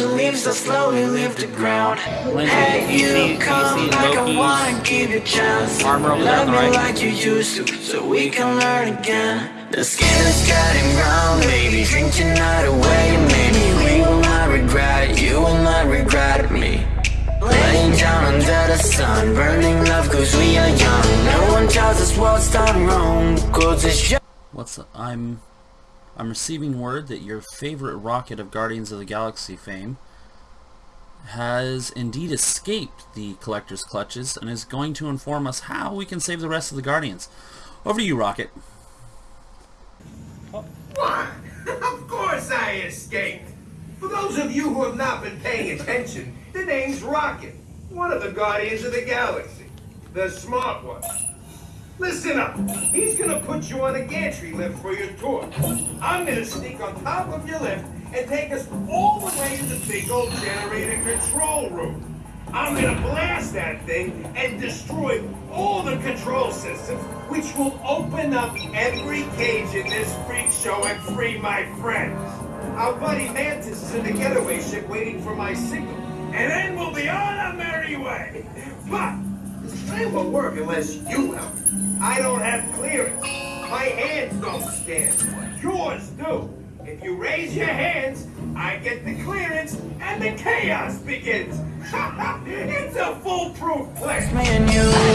like winter leaves that slowly leave the ground. Hey, you come back, I wanna give you a chance. Armor over Love there on the right. like you used to, so we can learn again. The skin is getting brown, baby. Drink tonight away, maybe we will not regret it. You will not regret me. Laying down under the sun, burning love cause we are young. No one tells us what's done wrong, cause it's just. What's I'm I'm receiving word that your favorite rocket of Guardians of the Galaxy fame has indeed escaped the collector's clutches and is going to inform us how we can save the rest of the Guardians. Over to you, Rocket. What? Oh. of course I escaped. For those of you who have not been paying attention, the name's Rocket, one of the Guardians of the Galaxy. The smart one. Listen up. He's gonna put you on a gantry lift for your tour. I'm gonna sneak on top of your lift and take us all the way to the big old generator control room. I'm gonna blast that thing and destroy all the control systems, which will open up every cage in this freak show and free my friends. Our buddy Mantis is in the getaway ship waiting for my signal, and then we'll be on our merry way. But this plan won't work unless you help. I don't have clearance. My hands don't scan. Yours do. If you raise your hands, I get the clearance and the chaos begins. it's a foolproof plan.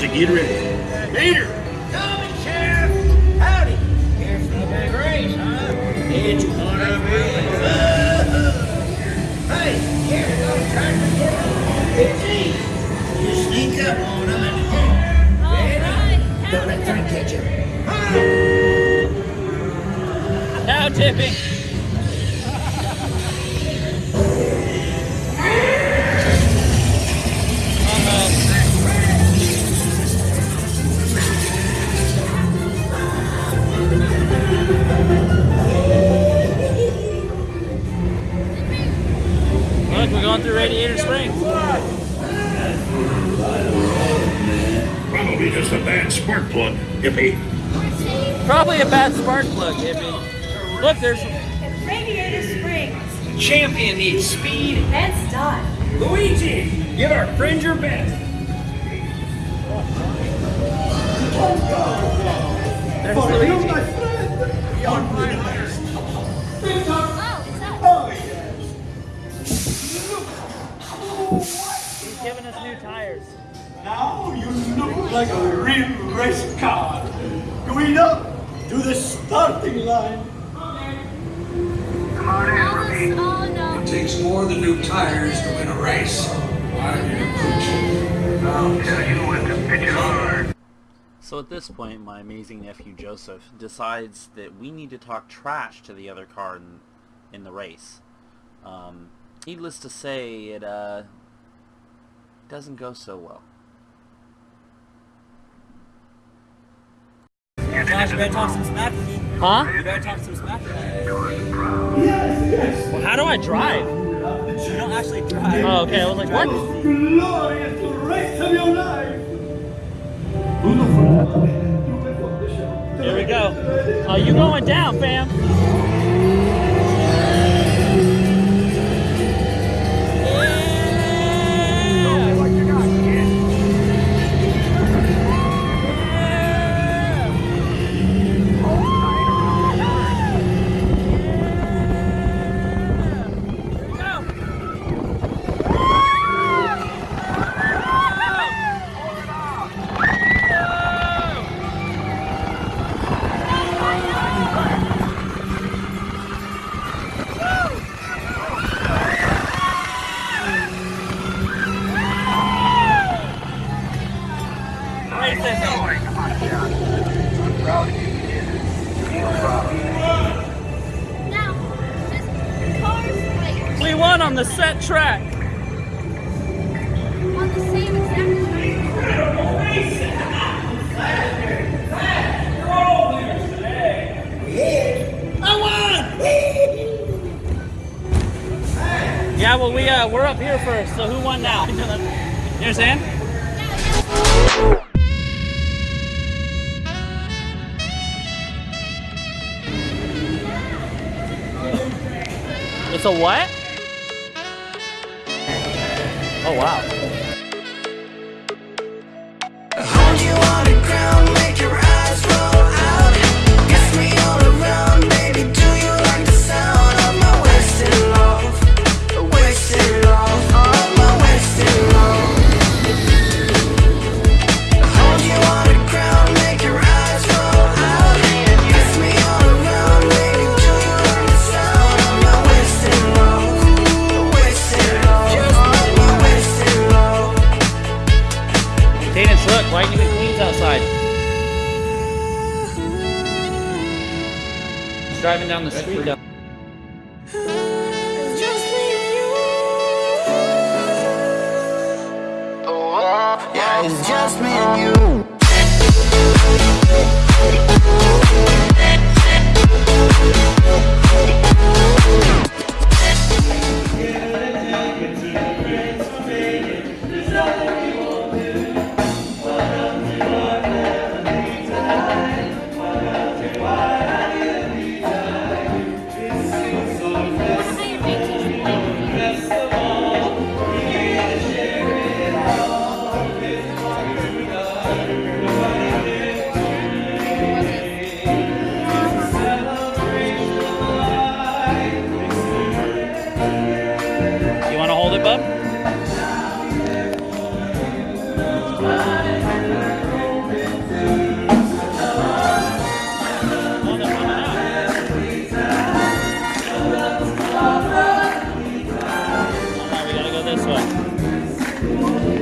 To get ready. Mater! Coming, Sheriff. Howdy. Here's the big race, huh? It's gonna be fun. Hey, here's no time to get on. It's easy. You sneak up on them and Alright, don't let them catch you. Now tipping. Look, we're going through Radiator Springs. Probably just a bad spark plug, hippie. Probably a bad spark plug, hippie. Look, there's Radiator Springs. Champion needs speed. That's done. Luigi, give our friend your best. there's Luigi. Now you look like a real race car. Going up to the starting line. Come on in, Ruby. Oh. It takes more than new tires to win a race. Why are you? I'll tell you what the pitches are. So at this point, my amazing nephew Joseph decides that we need to talk trash to the other car in, in the race. Um, needless to say, it uh, doesn't go so well. Josh, you better talk some smack with me. Huh? You better talk some smack with me. Well, how do I drive? You don't actually drive. Oh, okay. I was like, what? Glorious race of your life. Here we go. Oh, you going down, fam? On the set track. on the same exact track. Yeah, well, we uh, we're up here first. So who won now? You understand? It's a what? Oh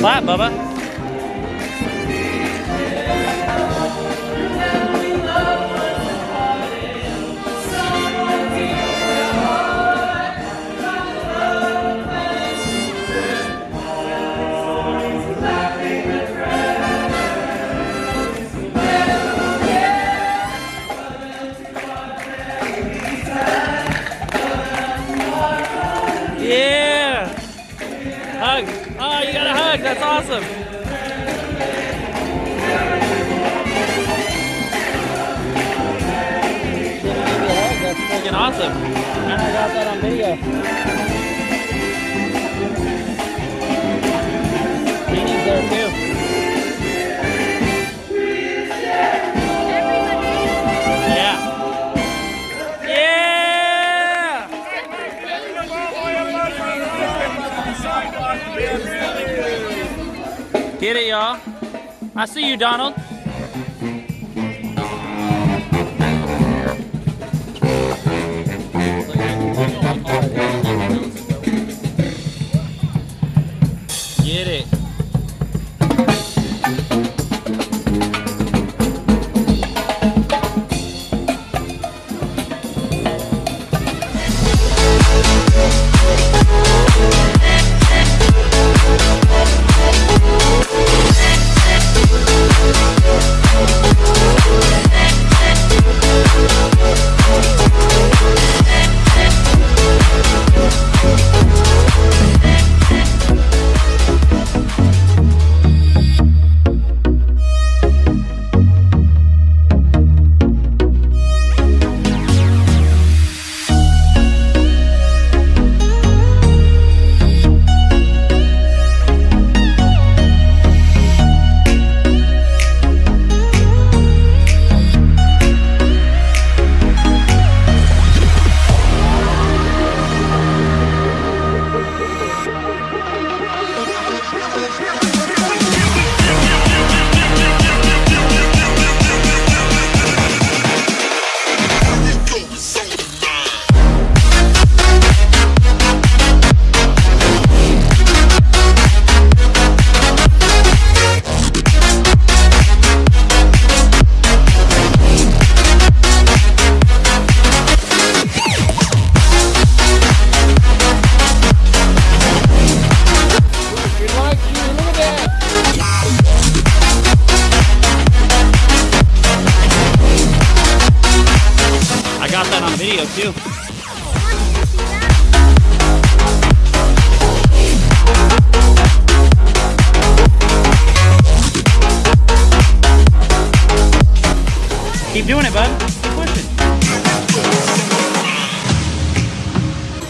Clap, Bubba. And I got that on video. Meaning's there too. Get it, y'all. I see you, Donald. did it.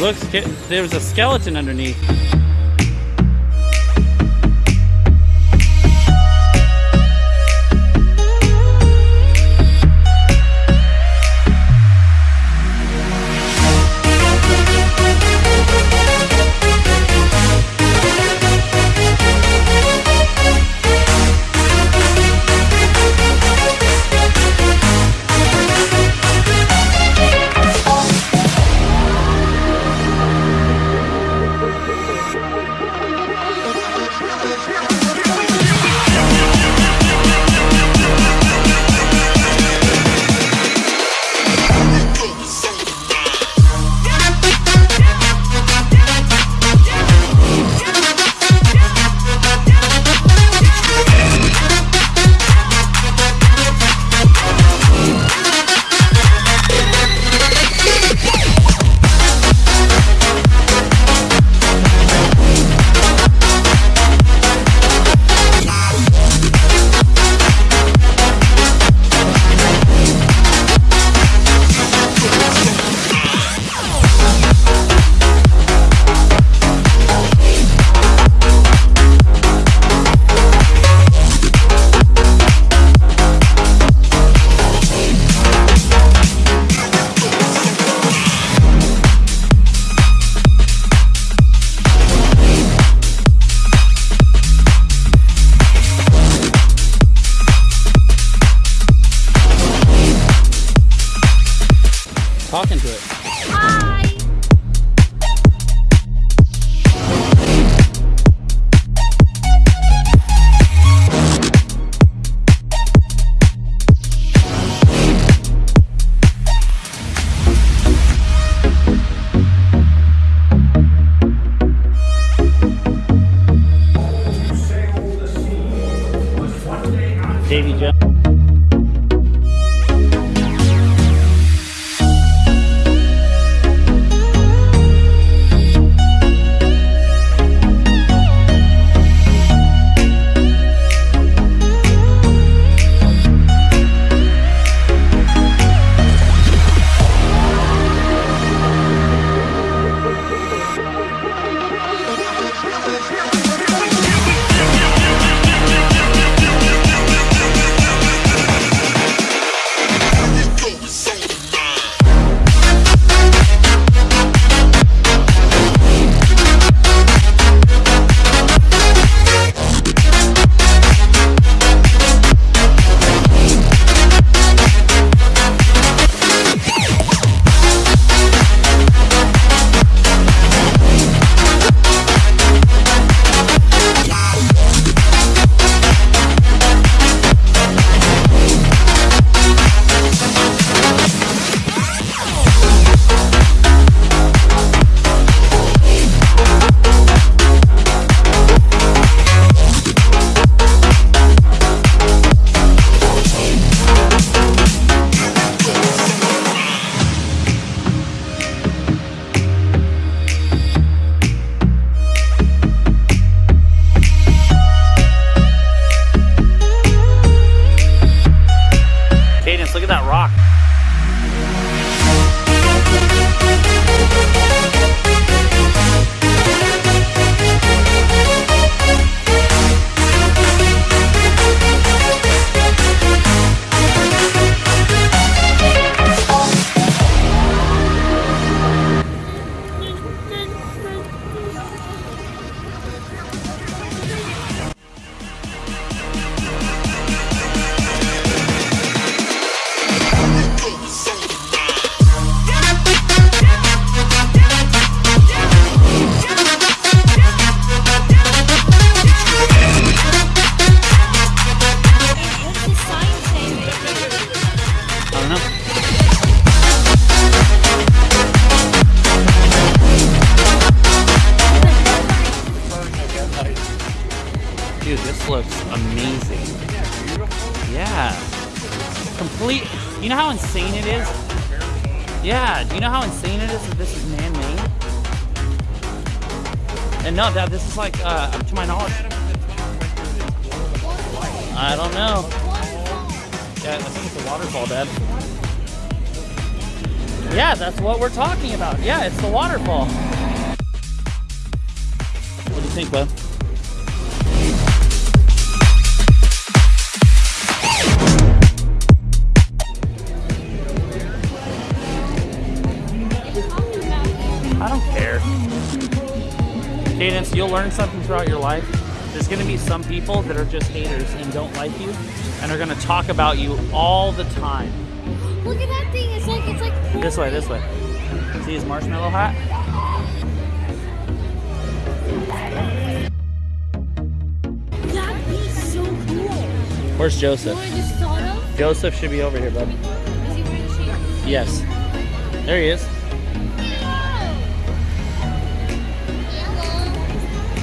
Looks, there's a skeleton underneath. Davy Jones. No, that this is like, uh, to my knowledge. I don't know. Yeah, I think it's a waterfall, Dad. Yeah, that's what we're talking about. Yeah, it's the waterfall. What do you think, bud? Cadence, you'll learn something throughout your life. There's going to be some people that are just haters and don't like you and are going to talk about you all the time. Look at that thing. It's like it's like This way, this way. See his marshmallow hat? that beast so cool. Where's Joseph? know what I just thought of? Joseph should be over here, bud. Is he wearing a shirt? Yes. There he is.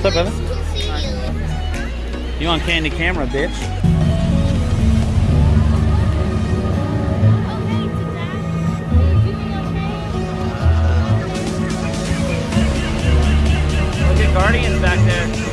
What's up, brother? You on Candid Camera, bitch. Look at Guardians back there.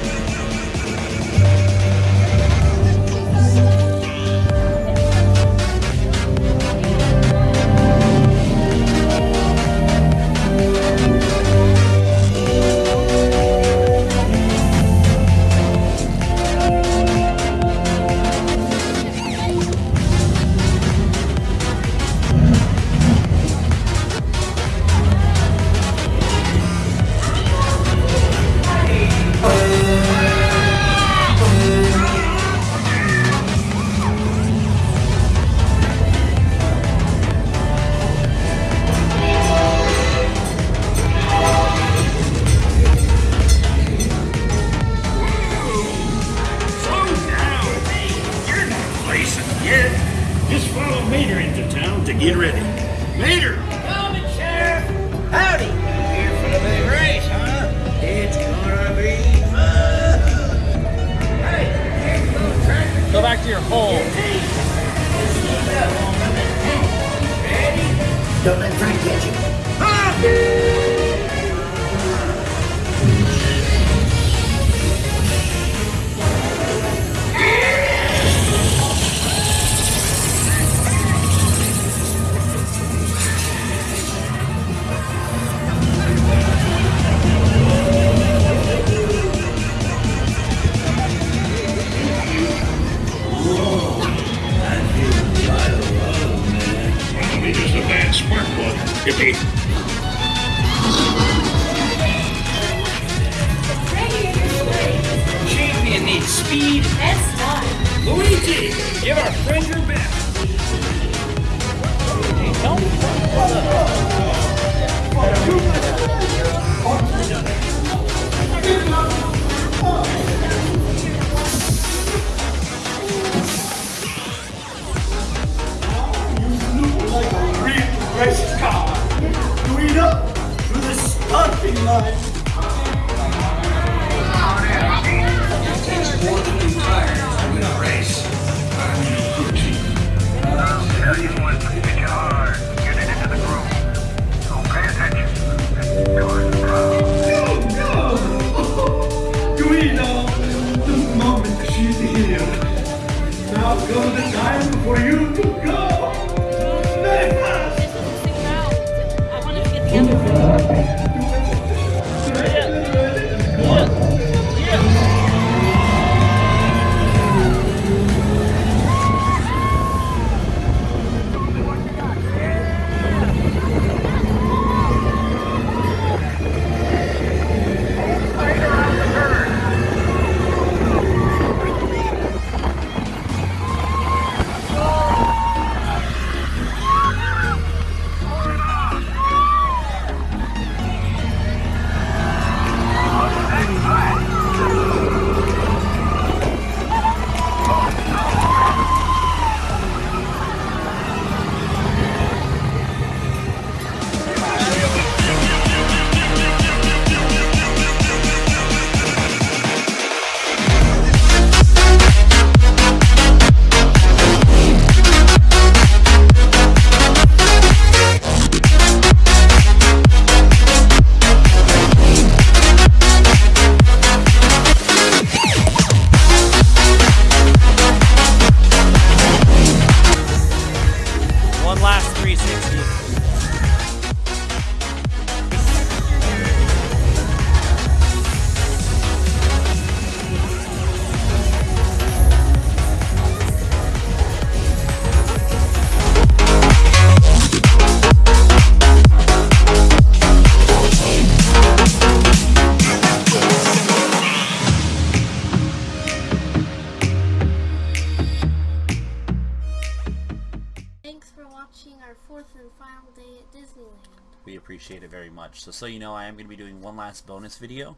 Fourth and final day at Disneyland. We appreciate it very much. So, so you know, I am going to be doing one last bonus video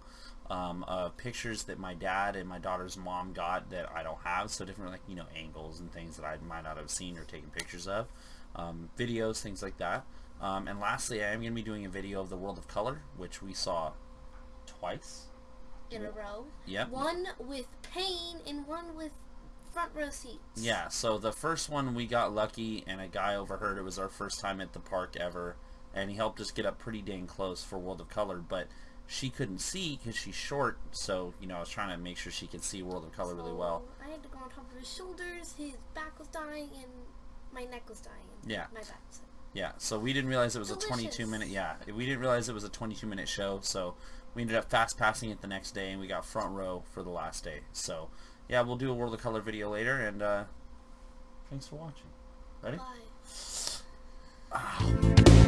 um, of pictures that my dad and my daughter's mom got that I don't have. So different, like, you know, angles and things that I might not have seen or taken pictures of. Um, videos, things like that. Um, and lastly, I am going to be doing a video of the World of Color, which we saw twice. In a row. Yep. One with pain and one with front row seats. Yeah, so the first one we got lucky and a guy overheard it was our first time at the park ever and he helped us get up pretty dang close for World of Color but she couldn't see because she's short so you know I was trying to make sure she could see World of Color really well. I had to go on top of his shoulders, his back was dying, and my neck was dying. Yeah. My back. So. Yeah, so we didn't realize it was a 22 minute yeah, we didn't realize it was a 22 minute show so we ended up fast passing it the next day and we got front row for the last day. So yeah, we'll do a World of Color video later and uh thanks for watching. Ready? Bye. Ah.